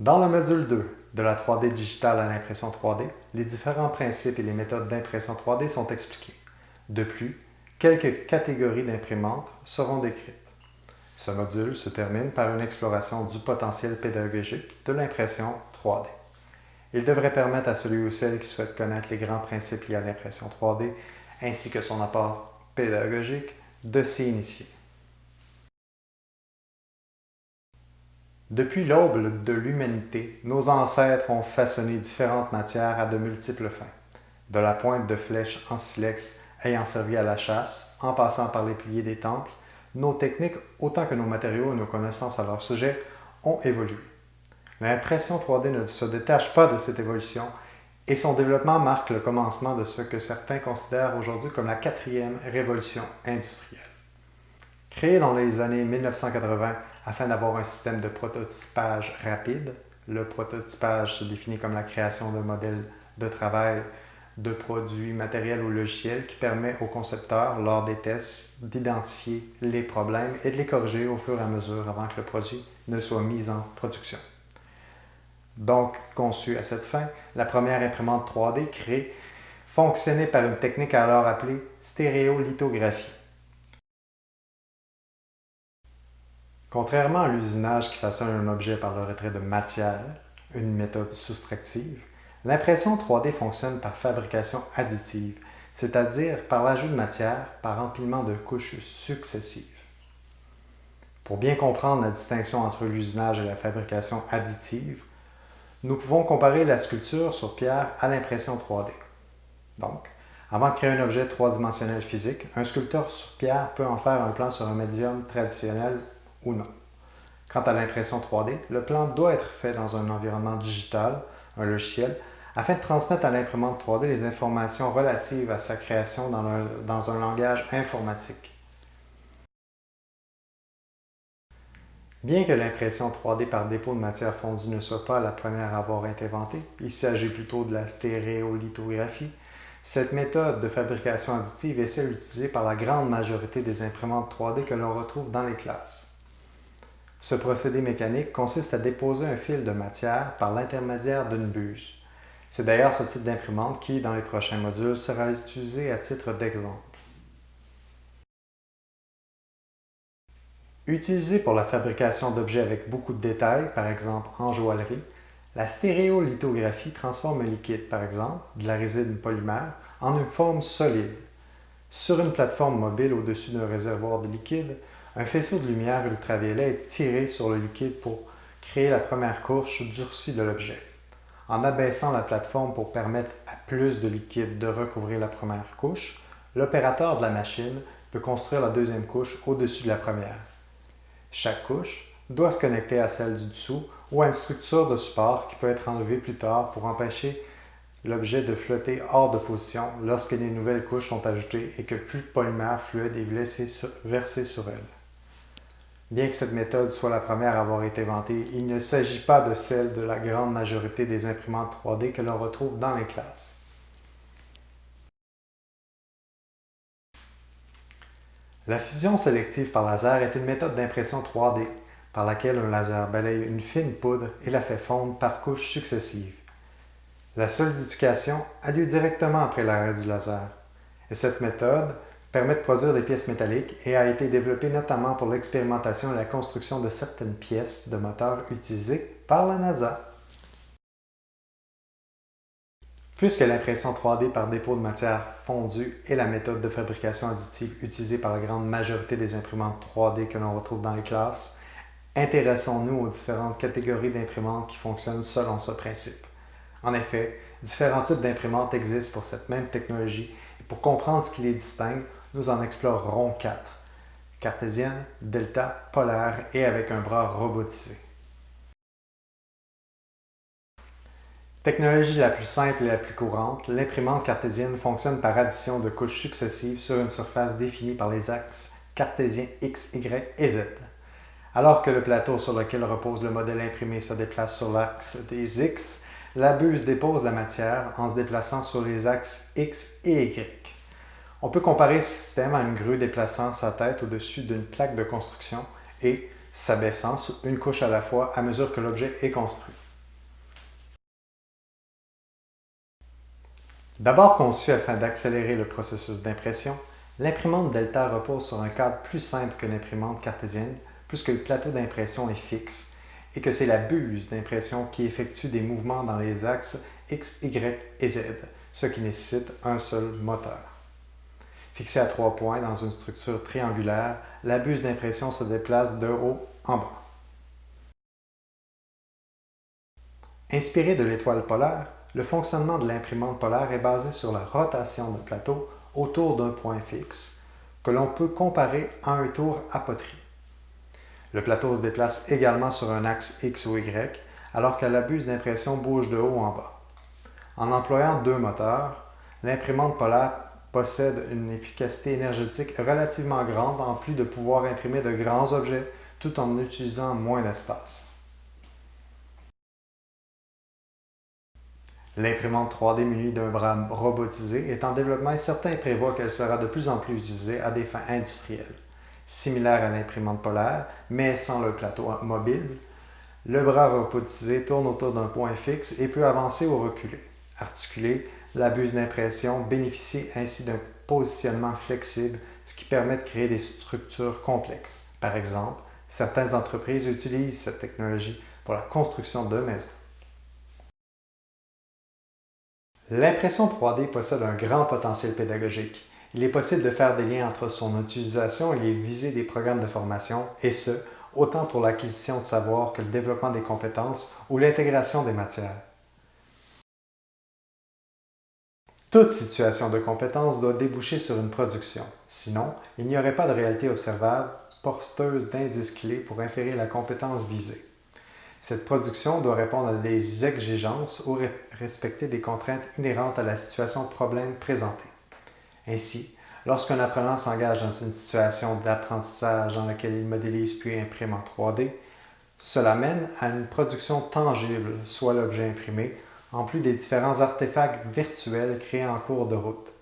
Dans le module 2 de la 3D digitale à l'impression 3D, les différents principes et les méthodes d'impression 3D sont expliqués. De plus, quelques catégories d'imprimantes seront décrites. Ce module se termine par une exploration du potentiel pédagogique de l'impression 3D. Il devrait permettre à celui ou celle qui souhaite connaître les grands principes liés à l'impression 3D ainsi que son apport pédagogique de s'y initier. Depuis l'aube de l'humanité, nos ancêtres ont façonné différentes matières à de multiples fins. De la pointe de flèche en silex ayant servi à la chasse, en passant par les piliers des temples, nos techniques, autant que nos matériaux et nos connaissances à leur sujet, ont évolué. L'impression 3D ne se détache pas de cette évolution et son développement marque le commencement de ce que certains considèrent aujourd'hui comme la quatrième révolution industrielle. Créée dans les années 1980 afin d'avoir un système de prototypage rapide. Le prototypage se définit comme la création d'un modèle de travail de produits matériels ou logiciels qui permet au concepteur, lors des tests, d'identifier les problèmes et de les corriger au fur et à mesure avant que le produit ne soit mis en production. Donc, conçue à cette fin, la première imprimante 3D créée fonctionnait par une technique alors appelée stéréolithographie. Contrairement à l'usinage qui façonne un objet par le retrait de matière, une méthode soustractive, l'impression 3D fonctionne par fabrication additive, c'est-à-dire par l'ajout de matière par empilement de couches successives. Pour bien comprendre la distinction entre l'usinage et la fabrication additive, nous pouvons comparer la sculpture sur pierre à l'impression 3D. Donc, avant de créer un objet trois-dimensionnel physique, un sculpteur sur pierre peut en faire un plan sur un médium traditionnel ou. Quant à l'impression 3D, le plan doit être fait dans un environnement digital, un logiciel, afin de transmettre à l'imprimante 3D les informations relatives à sa création dans dans un langage informatique. Bien que l'impression 3D par dépôt de matière fondue ne soit pas la première à avoir été inventée, il s'agit plutôt de la stéréolithographie, cette méthode de fabrication additive est celle utilisée par la grande majorité des imprimantes 3D que l'on retrouve dans les classes. Ce procédé mécanique consiste à déposer un fil de matière par l'intermédiaire d'une buse. C'est d'ailleurs ce type d'imprimante qui, dans les prochains modules, sera utilisé à titre d'exemple. Utilisée pour la fabrication d'objets avec beaucoup de détails, par exemple en joaillerie, la stéréolithographie transforme un liquide, par exemple de la résine polymère, en une forme solide. Sur une plateforme mobile au-dessus d'un réservoir de liquide, un faisceau de lumière ultraviolet est tiré sur le liquide pour créer la première couche durcie de l'objet. En abaissant la plateforme pour permettre à plus de liquide de recouvrir la première couche, l'opérateur de la machine peut construire la deuxième couche au-dessus de la première. Chaque couche doit se connecter à celle du dessous ou à une structure de support qui peut être enlevée plus tard pour empêcher l'objet de flotter hors de position lorsque des nouvelles couches sont ajoutées et que plus de polymère fluide est versé sur elle. Bien que cette méthode soit la première à avoir été inventée, il ne s'agit pas de celle de la grande majorité des imprimantes 3D que l'on retrouve dans les classes. La fusion sélective par laser est une méthode d'impression 3D par laquelle un laser balaye une fine poudre et la fait fondre par couches successives. La solidification a lieu directement après l'arrêt du laser. Et cette méthode permet de produire des pièces métalliques et a été développé notamment pour l'expérimentation et la construction de certaines pièces de moteurs utilisées par la NASA. Puisque l'impression 3D par dépôt de matière fondue est la méthode de fabrication additive utilisée par la grande majorité des imprimantes 3D que l'on retrouve dans les classes, intéressons-nous aux différentes catégories d'imprimantes qui fonctionnent selon ce principe. En effet, différents types d'imprimantes existent pour cette même technologie et pour comprendre ce qui les distingue, nous en explorerons quatre. Cartésienne, delta, polaire et avec un bras robotisé. Technologie la plus simple et la plus courante, l'imprimante cartésienne fonctionne par addition de couches successives sur une surface définie par les axes cartésiens X, Y et Z. Alors que le plateau sur lequel repose le modèle imprimé se déplace sur l'axe des X, la buse dépose la matière en se déplaçant sur les axes X et Y. On peut comparer ce système à une grue déplaçant sa tête au-dessus d'une plaque de construction et s'abaissant une couche à la fois à mesure que l'objet est construit. D'abord conçue afin d'accélérer le processus d'impression, l'imprimante Delta repose sur un cadre plus simple que l'imprimante cartésienne puisque le plateau d'impression est fixe et que c'est la buse d'impression qui effectue des mouvements dans les axes X, Y et Z, ce qui nécessite un seul moteur. Fixée à trois points dans une structure triangulaire, la buse d'impression se déplace de haut en bas. Inspiré de l'étoile polaire, le fonctionnement de l'imprimante polaire est basé sur la rotation d'un plateau autour d'un point fixe, que l'on peut comparer à un tour à poterie. Le plateau se déplace également sur un axe X ou Y, alors que la buse d'impression bouge de haut en bas. En employant deux moteurs, l'imprimante polaire possède une efficacité énergétique relativement grande en plus de pouvoir imprimer de grands objets tout en utilisant moins d'espace. L'imprimante 3D munie d'un bras robotisé est en développement et certains prévoient qu'elle sera de plus en plus utilisée à des fins industrielles. Similaire à l'imprimante polaire, mais sans le plateau mobile, le bras robotisé tourne autour d'un point fixe et peut avancer ou reculer. Articulé, la buse d'impression bénéficie ainsi d'un positionnement flexible, ce qui permet de créer des structures complexes. Par exemple, certaines entreprises utilisent cette technologie pour la construction de maisons. L'impression 3D possède un grand potentiel pédagogique. Il est possible de faire des liens entre son utilisation et les visées des programmes de formation, et ce, autant pour l'acquisition de savoir que le développement des compétences ou l'intégration des matières. Toute situation de compétence doit déboucher sur une production. Sinon, il n'y aurait pas de réalité observable porteuse d'indices clés pour inférer la compétence visée. Cette production doit répondre à des exigences ou respecter des contraintes inhérentes à la situation problème présentée. Ainsi, lorsqu'un apprenant s'engage dans une situation d'apprentissage dans laquelle il modélise puis imprime en 3D, cela mène à une production tangible, soit l'objet imprimé, en plus des différents artefacts virtuels créés en cours de route.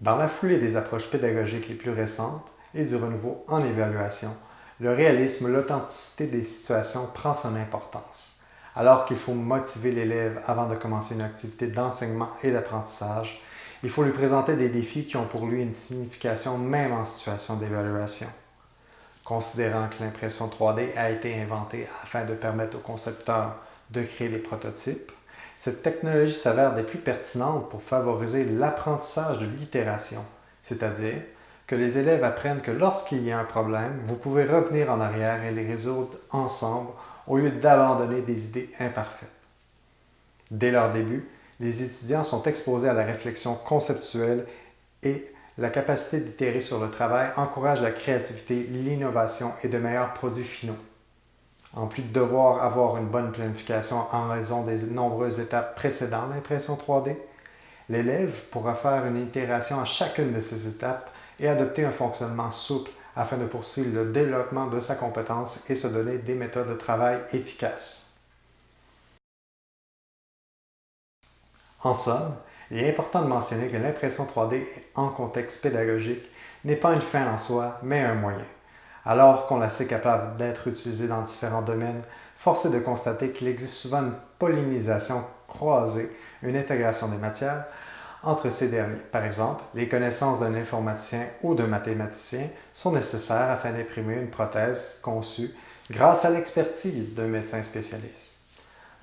Dans la foulée des approches pédagogiques les plus récentes et du renouveau en évaluation, le réalisme, l'authenticité des situations prend son importance. Alors qu'il faut motiver l'élève avant de commencer une activité d'enseignement et d'apprentissage, il faut lui présenter des défis qui ont pour lui une signification même en situation d'évaluation. Considérant que l'impression 3D a été inventée afin de permettre aux concepteurs de créer des prototypes, cette technologie s'avère des plus pertinentes pour favoriser l'apprentissage de l'itération, c'est-à-dire que les élèves apprennent que lorsqu'il y a un problème, vous pouvez revenir en arrière et les résoudre ensemble au lieu d'abandonner des idées imparfaites. Dès leur début, les étudiants sont exposés à la réflexion conceptuelle et la capacité d'itérer sur le travail encourage la créativité, l'innovation et de meilleurs produits finaux. En plus de devoir avoir une bonne planification en raison des nombreuses étapes précédant l'impression 3D, l'élève pourra faire une itération à chacune de ces étapes et adopter un fonctionnement souple afin de poursuivre le développement de sa compétence et se donner des méthodes de travail efficaces. En somme, il est important de mentionner que l'impression 3D en contexte pédagogique n'est pas une fin en soi, mais un moyen. Alors qu'on la sait capable d'être utilisée dans différents domaines, force est de constater qu'il existe souvent une pollinisation croisée, une intégration des matières, entre ces derniers. Par exemple, les connaissances d'un informaticien ou d'un mathématicien sont nécessaires afin d'imprimer une prothèse conçue grâce à l'expertise d'un médecin spécialiste.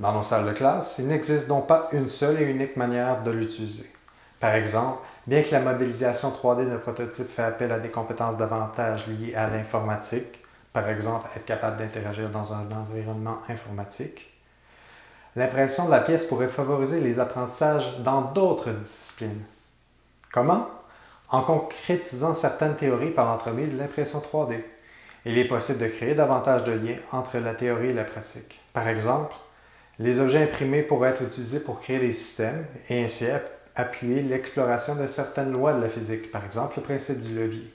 Dans nos salles de classe, il n'existe donc pas une seule et unique manière de l'utiliser. Par exemple, bien que la modélisation 3D de prototypes fait appel à des compétences davantage liées à l'informatique, par exemple être capable d'interagir dans un environnement informatique, L'impression de la pièce pourrait favoriser les apprentissages dans d'autres disciplines. Comment? En concrétisant certaines théories par l'entremise de l'impression 3D. Il est possible de créer davantage de liens entre la théorie et la pratique. Par exemple, les objets imprimés pourraient être utilisés pour créer des systèmes et ainsi appuyer l'exploration de certaines lois de la physique, par exemple le principe du levier.